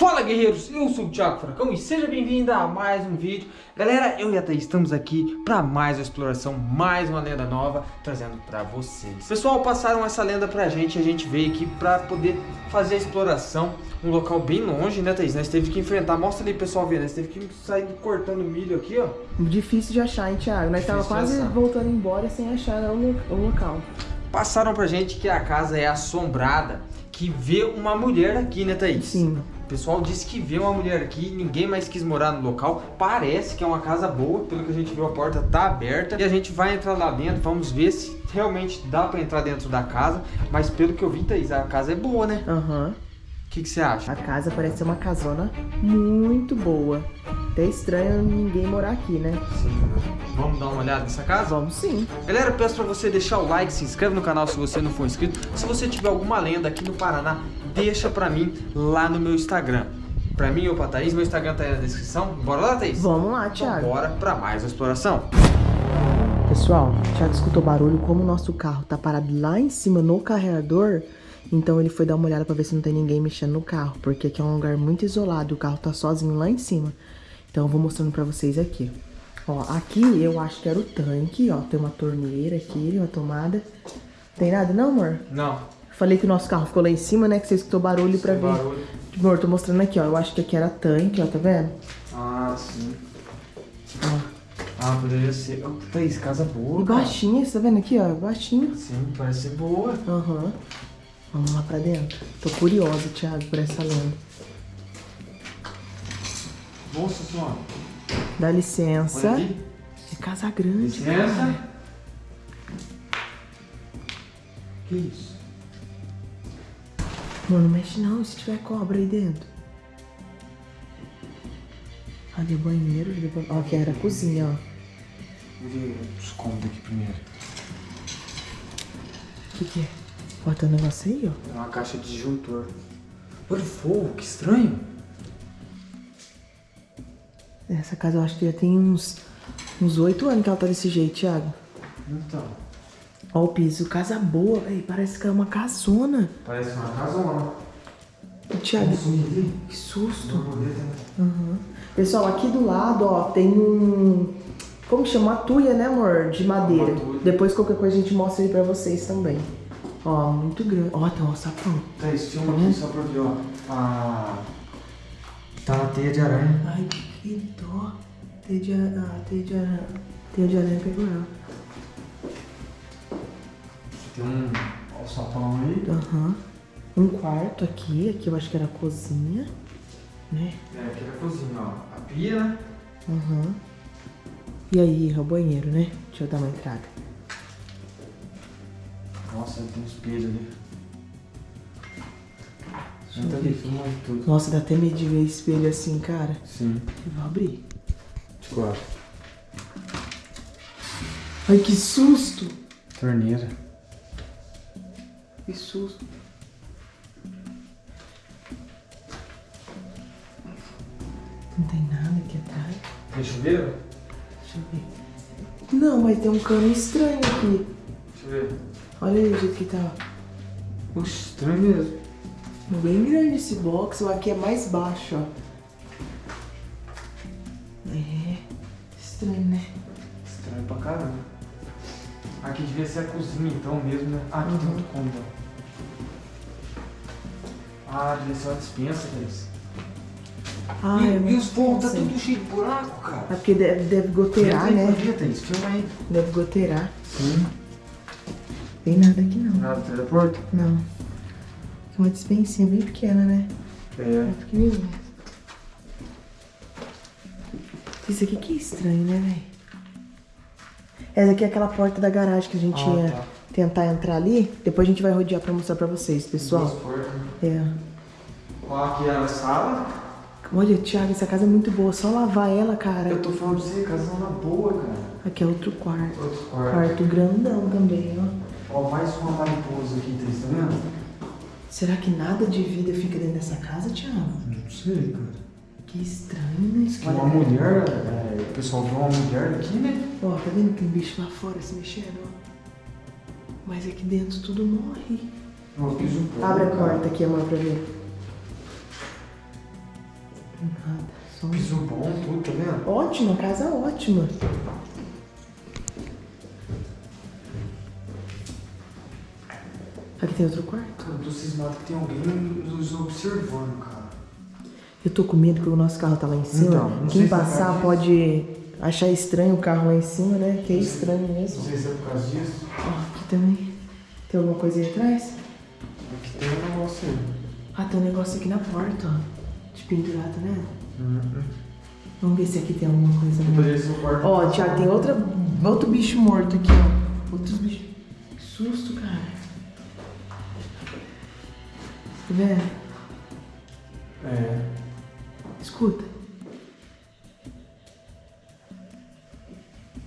Fala guerreiros, eu sou o Thiago Fracão e seja bem-vindo a mais um vídeo. Galera, eu e a Thaís estamos aqui para mais uma exploração, mais uma lenda nova trazendo para vocês. Pessoal, passaram essa lenda pra gente e a gente veio aqui para poder fazer a exploração. Um local bem longe, né Thaís? Nós teve que enfrentar, mostra ali pessoal ver, nós teve que sair cortando milho aqui, ó. Difícil de achar, hein Thiago? Nós tava quase voltando embora sem achar o, o local. Passaram pra gente que a casa é assombrada que vê uma mulher aqui, né, Thaís? Sim. O pessoal disse que vê uma mulher aqui, ninguém mais quis morar no local. Parece que é uma casa boa, pelo que a gente viu, a porta tá aberta. E a gente vai entrar lá dentro, vamos ver se realmente dá pra entrar dentro da casa. Mas pelo que eu vi, Thaís, a casa é boa, né? Aham. Uhum. O que, você acha? A casa parece ser uma casona muito boa. Até estranho ninguém morar aqui, né? Sim. Vamos dar uma olhada nessa casa? Vamos sim. Galera, peço pra você deixar o like, se inscreve no canal se você não for inscrito. Se você tiver alguma lenda aqui no Paraná, deixa pra mim lá no meu Instagram. Pra mim ou pra Thaís, meu Instagram tá aí na descrição. Bora lá, Thaís? Vamos lá, Thiago. Então bora pra mais uma exploração. Pessoal, Thiago escutou barulho, como o nosso carro tá parado lá em cima no carregador... Então ele foi dar uma olhada pra ver se não tem ninguém mexendo no carro, porque aqui é um lugar muito isolado, o carro tá sozinho lá em cima. Então eu vou mostrando pra vocês aqui. Ó, aqui eu acho que era o tanque, ó, tem uma torneira aqui, uma tomada. Tem nada não, amor? Não. Falei que o nosso carro ficou lá em cima, né, que você escutou barulho Sem pra ver. barulho. Amor, tô mostrando aqui, ó, eu acho que aqui era tanque, ó, tá vendo? Ah, sim. Ó. Ah, poderia ser. Oh, Thaís, casa boa. E baixinha, você tá vendo aqui, ó? Baixinha. Sim, parece ser boa. Aham. Uhum. Vamos lá pra dentro. Tô curiosa, Thiago, por essa lenda. Nossa senhora. Dá licença. É casa grande, Licença. Cara. Que isso? Mano, não mexe não, se tiver cobra aí dentro. Ali o banheiro, ali o banheiro. Ó, aqui era a cozinha, ó. Vou ver os cômodos aqui primeiro. O que que é? Ó, tem um negócio aí, ó. É uma caixa de disjuntor. Olha o fogo, que estranho. Essa casa eu acho que já tem uns uns oito anos que ela tá desse jeito, Thiago. Então. Ó o piso, casa boa, velho. Parece que é uma casona. Parece uma casona. Thiago, que susto. Uhum. Pessoal, aqui do lado, ó, tem um... Como chama? Uma tuia, né, amor? De madeira. Depois qualquer coisa a gente mostra aí pra vocês também. Ó, muito grande. Ó, tem um sapão. Tá, esse filme aqui só pra ver, ó. Ah, tá na teia de aranha. Ai, que dó. Teia de aranha. Ah, teia de aranha. Teia de aranha pegou ela. Tem um ó, sapão aí. Aham. Uhum. Um quarto aqui. Aqui eu acho que era a cozinha. Né? É, aqui era a cozinha, ó. A pia, né? Aham. Uhum. E aí, é o banheiro, né? Deixa eu dar uma entrada. Nossa, tem um espelho ali. Entra ali, filma tudo. Nossa, dá até medo de ver espelho assim, cara. Sim. Eu vou abrir. De quatro. Ai, que susto! Torneira. Que susto. Não tem nada aqui atrás. Tem chuveiro? Deixa eu ver. Não, mas tem um cano estranho aqui. Deixa eu ver. Olha aí o jeito que tá. Puxa, estranho mesmo. Bem grande esse box, o aqui é mais baixo, ó. É, estranho, né? Estranho pra caramba. Aqui devia ser a cozinha então mesmo, né? Ah, aqui uhum. tem outro cômodo. Ah, devia ser uma dispensa, Cris. Ah, e, e os fogos tá tudo cheio de buraco, cara. É porque deve, deve goteirar, né? Filma aí. Deve goteirar. Sim. Tem nada aqui não. Nada do teleporto? Não. É uma dispensinha bem pequena, né? É. É pequenininha. Isso aqui que é estranho, né, velho? Essa aqui é aquela porta da garagem que a gente ah, ia tá. tentar entrar ali. Depois a gente vai rodear pra mostrar pra vocês, pessoal. Duas portas. É. Ó, aqui é a sala. Olha, Thiago, essa casa é muito boa. Só lavar ela, cara. Eu tô falando pra você, casa é uma boa, cara. Aqui é outro quarto. Outro quarto. Quarto grandão também, ó. Ó, mais uma mariposa aqui, tá vendo? Será que nada de vida fica dentro dessa casa, Thiago? Não sei, cara. Que estranho, né? Isso uma mulher, é, o pessoal viu uma mulher aqui, né? Ó, tá vendo que tem bicho lá fora se mexendo, ó? Mas aqui dentro tudo morre. Ó, piso Abre a porta aqui, amor, pra ver. Nada. Só um... Piso bom, tudo, tá vendo? Ótima, casa ótima. Tem outro quarto. Eu tô cismado que tem alguém nos observando, cara. Eu tô com medo que o nosso carro tá lá em cima. Então, Quem é passar causa pode achar estranho o carro lá em cima, né? Que é estranho mesmo. Não sei se é por causa disso. Ó, aqui também. Tem alguma coisa aí atrás? Aqui tem um negócio aí. Ah, tem um negócio aqui na porta, ó. De pendurado, né? Uhum. Vamos ver se aqui tem alguma coisa. Poderia ser o quarto. Ó, Thiago, tem outra, outro bicho morto aqui, ó. Outros bichos. Que susto, cara. Tá vendo? É. Escuta.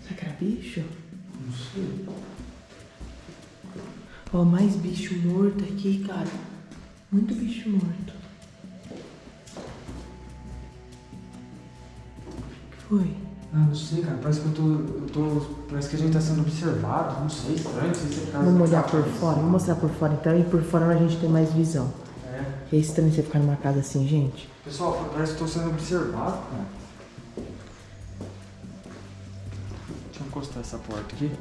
Será que era bicho? Não sei. Ó, mais bicho morto aqui, cara. Muito bicho morto. O que foi? Ah, não sei, cara. Parece que eu tô, eu tô. Parece que a gente tá sendo observado. Não sei, estranho. Não sei se é Vamos olhar por fora. Vou mostrar por fora então. E por fora a gente tem mais visão. É. É estranho você ficar numa casa assim, gente. Pessoal, parece que tô sendo observado, cara. Deixa eu encostar essa porta aqui.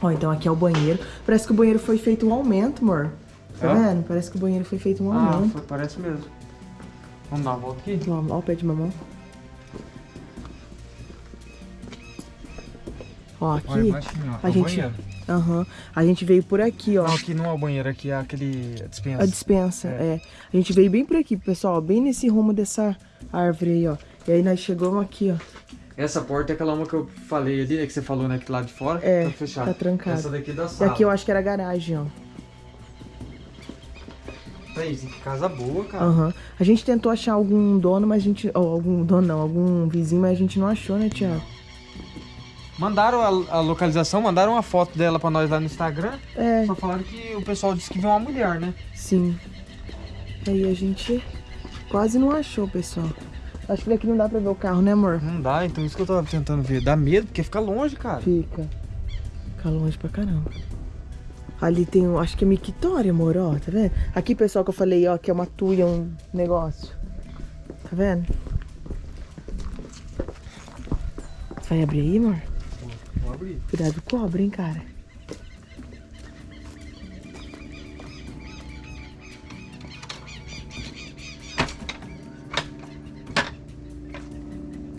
Ó, então aqui é o banheiro. Parece que o banheiro foi feito um aumento, amor. Tá É? vendo? Parece que o banheiro foi feito um Ah, aumento. foi- parece mesmo. Vamos dar uma volta aqui? Ó, ó o pé de mamão. Ó, aqui. Olha, a o gente- banheiro. Aham. A gente veio por aqui, ó. Não, aqui não é o banheiro, aqui é aquele a dispensa. A dispensa, É. é. A gente veio bem por aqui, pessoal, bem nesse rumo dessa árvore aí, ó. E aí nós chegamos aqui, ó. Essa porta é aquela uma que eu falei ali, né? Que você falou, né? Que lá de fora É, tá fechado. tá trancado. Essa daqui é da E sala. aqui eu acho que era a garagem, ó. Aí, que casa boa, cara. Aham. A gente tentou achar algum dono, mas a gente. Ó, algum dono não, algum vizinho, mas a gente não achou, né, Tiago? Mandaram a, a localização, mandaram uma foto dela pra nós lá no Instagram. É, Só falaram que o pessoal disse que viu uma mulher, né? sim. Aí a gente quase não achou, pessoal. Acho que daqui não dá pra ver o carro, né, amor? Não dá, então isso que eu tava tentando ver. Dá medo, porque fica longe, cara. Fica. Fica longe pra caramba. Ali tem, um- acho que é mictória, amor, ó, tá vendo? Aqui, pessoal, que eu falei, ó, que é uma tuia, um negócio. Tá vendo? Vai abrir aí, amor? Abrir. Cuidado com cobra, hein, cara.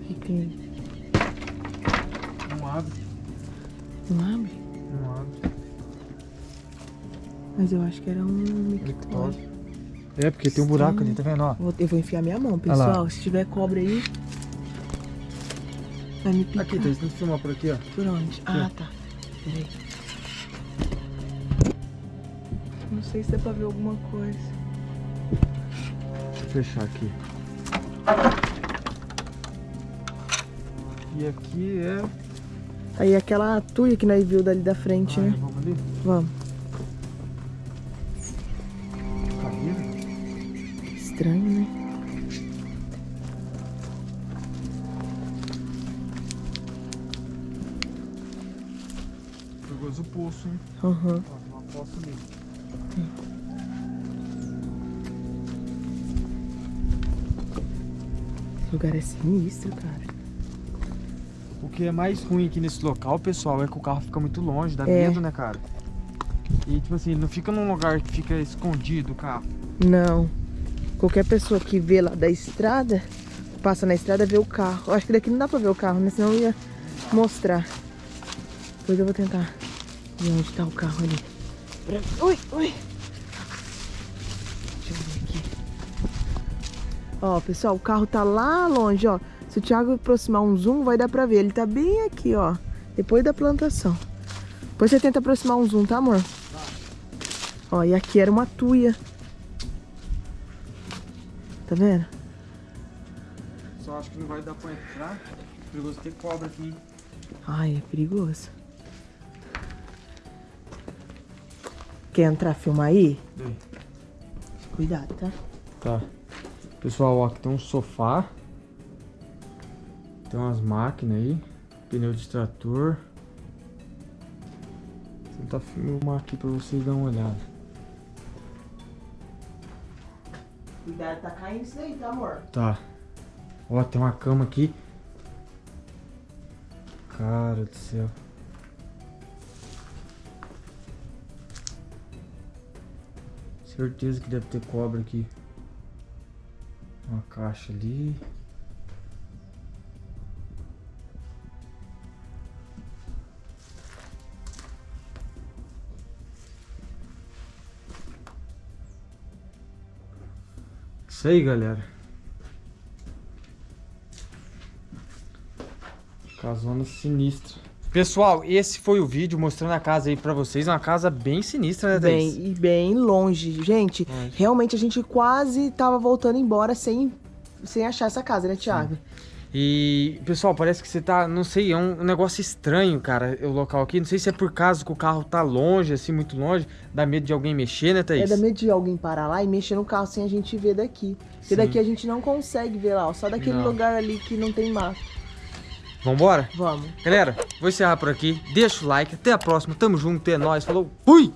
Aqui tem... Não abre, Não abre? não abre. Mas eu acho que era um mictória. É, porque tem um buraco ali, tá vendo, ó? Eu vou enfiar minha mão, pessoal. Se tiver cobra aí, vai me picar. Aqui, tá, tem que filmar por aqui, ó. Por onde? Ah, tá. Peraí. Não sei se dá pra ver alguma coisa. Deixa eu fechar aqui. E aqui é. Aí aquela tuia que nós viu dali da frente, Ah, né? vamos ali. Vamos. Caída. Estranho, Perigoso o poço, hein? Aham. Ó, tem uma ali. Lugar é sinistro, cara. O que é mais ruim aqui nesse local, pessoal, é que o carro fica muito longe, dá É. medo, né, cara? E tipo assim, não fica num lugar que fica escondido o carro. Não. Qualquer pessoa que vê lá da estrada, passa na estrada, vê o carro. Eu acho que daqui não dá pra ver o carro, né? Senão eu ia mostrar. Depois eu vou tentar ver onde tá o carro ali. Ui, ui. Deixa eu ver aqui. Ó, pessoal, o carro tá lá longe, ó. Se o Thiago aproximar um zoom, vai dar pra ver. Ele tá bem aqui, ó. Depois da plantação. Depois você tenta aproximar um zoom, tá, amor? Ó, e aqui era uma tuia. Tá vendo? Só acho que não vai dar pra entrar. Perigoso ter cobra aqui. hein? Ai, é perigoso. Quer entrar, filmar aí? Cuidado, tá? Tá. Pessoal, ó, aqui tem um sofá. Tem umas máquinas aí. Pneu de trator. Vou tentar filmar aqui pra vocês darem uma olhada. Cuidado, tá caindo isso daí, tá, amor? Tá. Ó, tem uma cama aqui. Cara do céu. Certeza que deve ter cobra aqui. Uma caixa ali. Isso aí, galera. Casona sinistra. Pessoal, esse foi o vídeo mostrando a casa aí pra vocês. Uma casa bem sinistra, né, Thaís? Bem, e bem longe. Gente, realmente a gente quase tava voltando embora sem, sem achar essa casa, né, Thiago? E, pessoal, parece que você tá, não sei, é um negócio estranho, cara, o local aqui. Não sei se é por causa que o carro tá longe, assim, muito longe. Dá medo de alguém mexer, né, Thaís? É da medo de alguém parar lá e mexer no carro sem a gente ver daqui. Porque Sim. daqui a gente não consegue ver lá, ó, só daquele Não. lugar ali que não tem mato. Vambora? Vamos. Galera, vou encerrar por aqui. Deixa o like. Até a próxima. Tamo junto. É nóis. Falou. Fui!